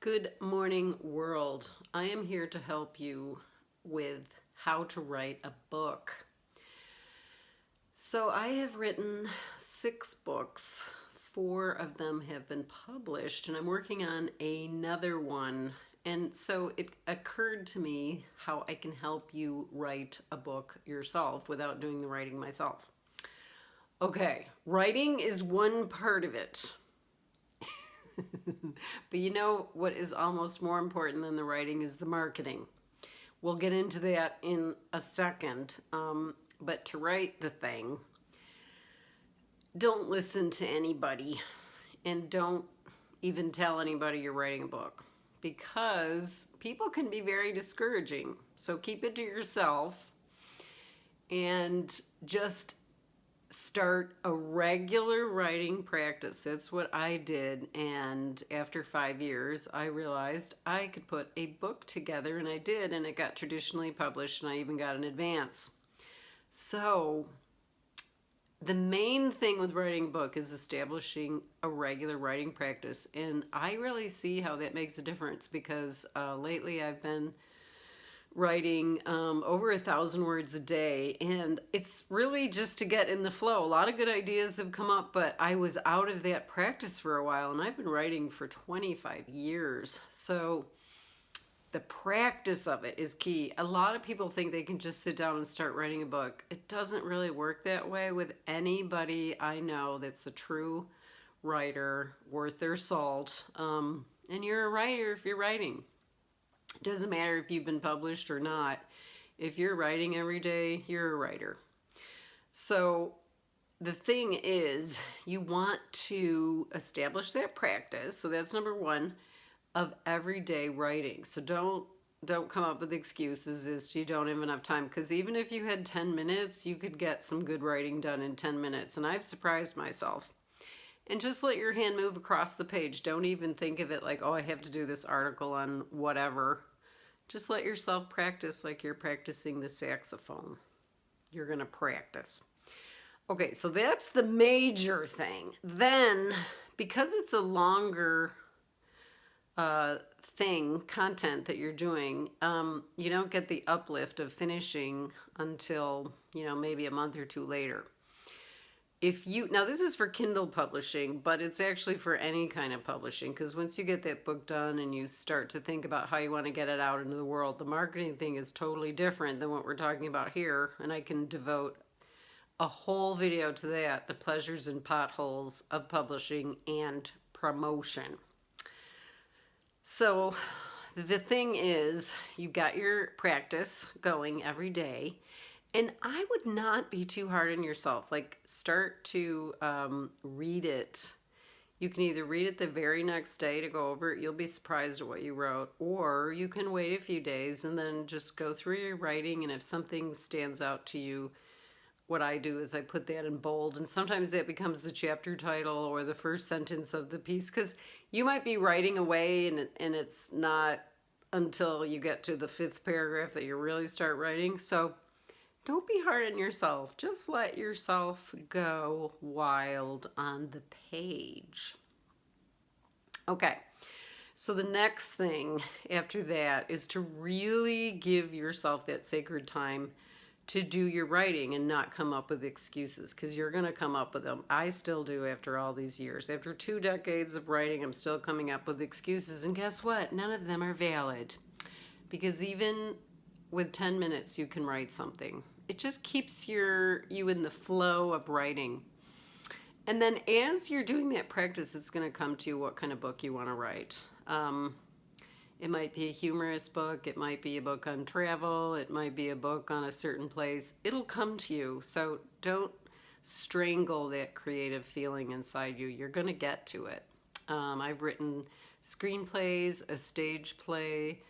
Good morning, world. I am here to help you with how to write a book. So I have written six books. Four of them have been published and I'm working on another one. And so it occurred to me how I can help you write a book yourself without doing the writing myself. Okay, writing is one part of it. but you know what is almost more important than the writing is the marketing. We'll get into that in a second. Um, but to write the thing, don't listen to anybody and don't even tell anybody you're writing a book because people can be very discouraging. So keep it to yourself and just start a regular writing practice. That's what I did. And after five years, I realized I could put a book together, and I did, and it got traditionally published, and I even got an advance. So, the main thing with writing a book is establishing a regular writing practice. And I really see how that makes a difference because uh, lately I've been writing um, over a thousand words a day and it's really just to get in the flow. A lot of good ideas have come up but I was out of that practice for a while and I've been writing for 25 years. So the practice of it is key. A lot of people think they can just sit down and start writing a book. It doesn't really work that way with anybody I know that's a true writer worth their salt. Um, and you're a writer if you're writing. Doesn't matter if you've been published or not. If you're writing every day, you're a writer. So the thing is, you want to establish that practice. So that's number one of everyday writing. So don't don't come up with excuses as to you don't have enough time because even if you had 10 minutes, you could get some good writing done in 10 minutes. And I've surprised myself. And just let your hand move across the page. Don't even think of it like, oh, I have to do this article on whatever. Just let yourself practice like you're practicing the saxophone. You're going to practice. Okay, so that's the major thing. Then, because it's a longer uh, thing, content that you're doing, um, you don't get the uplift of finishing until, you know, maybe a month or two later if you now this is for kindle publishing but it's actually for any kind of publishing because once you get that book done and you start to think about how you want to get it out into the world the marketing thing is totally different than what we're talking about here and i can devote a whole video to that the pleasures and potholes of publishing and promotion. So the thing is you've got your practice going every day and I would not be too hard on yourself. Like start to um, read it. You can either read it the very next day to go over it. You'll be surprised at what you wrote. Or you can wait a few days and then just go through your writing. And if something stands out to you, what I do is I put that in bold. And sometimes that becomes the chapter title or the first sentence of the piece. Because you might be writing away and, and it's not until you get to the fifth paragraph that you really start writing. So don't be hard on yourself. Just let yourself go wild on the page. Okay, so the next thing after that is to really give yourself that sacred time to do your writing and not come up with excuses because you're going to come up with them. I still do after all these years. After two decades of writing, I'm still coming up with excuses. And guess what? None of them are valid because even with 10 minutes, you can write something it just keeps your you in the flow of writing. And then as you're doing that practice, it's going to come to you what kind of book you want to write. Um, it might be a humorous book. It might be a book on travel. It might be a book on a certain place. It'll come to you. So don't strangle that creative feeling inside you. You're going to get to it. Um, I've written screenplays, a stage play,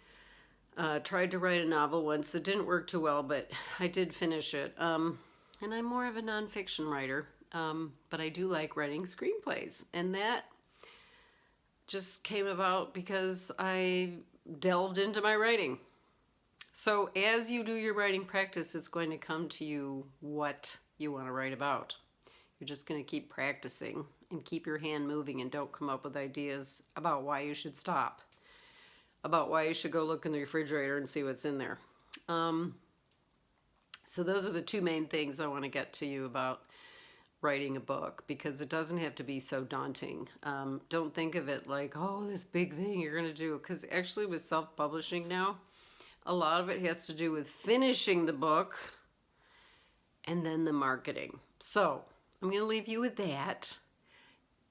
uh, tried to write a novel once that didn't work too well, but I did finish it. Um, and I'm more of a nonfiction writer, um, but I do like writing screenplays. And that just came about because I delved into my writing. So as you do your writing practice, it's going to come to you what you want to write about. You're just going to keep practicing and keep your hand moving and don't come up with ideas about why you should stop about why you should go look in the refrigerator and see what's in there. Um, so those are the two main things I want to get to you about writing a book because it doesn't have to be so daunting. Um, don't think of it like, oh, this big thing you're going to do. Because actually, with self publishing now, a lot of it has to do with finishing the book and then the marketing. So I'm going to leave you with that.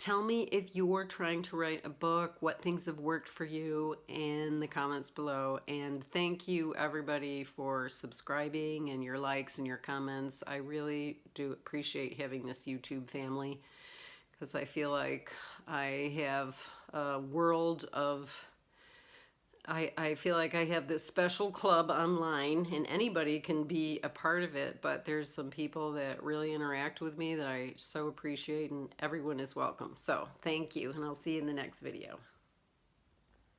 Tell me if you're trying to write a book, what things have worked for you in the comments below. And thank you, everybody, for subscribing and your likes and your comments. I really do appreciate having this YouTube family because I feel like I have a world of I, I feel like I have this special club online and anybody can be a part of it, but there's some people that really interact with me that I so appreciate and everyone is welcome. So thank you and I'll see you in the next video.